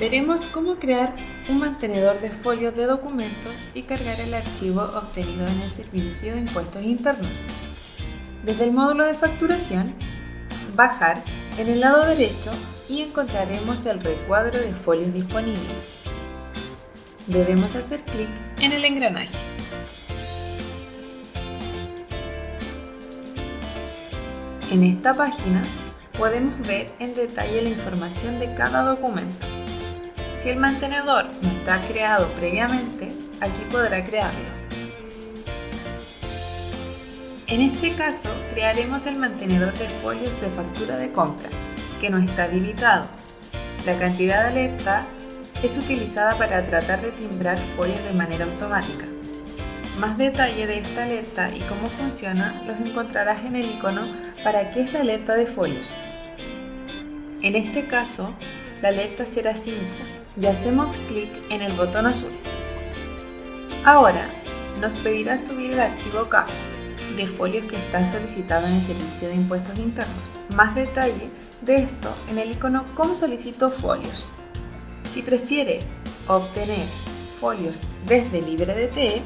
veremos cómo crear un mantenedor de folios de documentos y cargar el archivo obtenido en el servicio de impuestos internos. Desde el módulo de facturación, bajar en el lado derecho y encontraremos el recuadro de folios disponibles. Debemos hacer clic en el engranaje. En esta página podemos ver en detalle la información de cada documento. Si el mantenedor no está creado previamente, aquí podrá crearlo. En este caso, crearemos el mantenedor de folios de factura de compra, que no está habilitado. La cantidad de alerta es utilizada para tratar de timbrar folios de manera automática. Más detalle de esta alerta y cómo funciona los encontrarás en el icono para qué es la alerta de folios. En este caso, la alerta será 5 y hacemos clic en el botón azul. Ahora, nos pedirá subir el archivo CAF de folios que está solicitado en el Servicio de Impuestos Internos. Más detalle de esto en el icono Cómo solicito folios. Si prefiere obtener folios desde LibreDTE,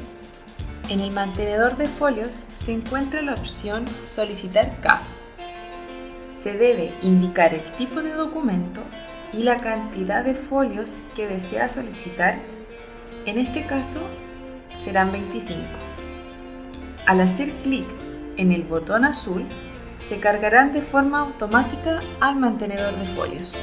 en el mantenedor de folios se encuentra la opción Solicitar CAF. Se debe indicar el tipo de documento y la cantidad de folios que desea solicitar, en este caso serán 25. Al hacer clic en el botón azul, se cargarán de forma automática al mantenedor de folios.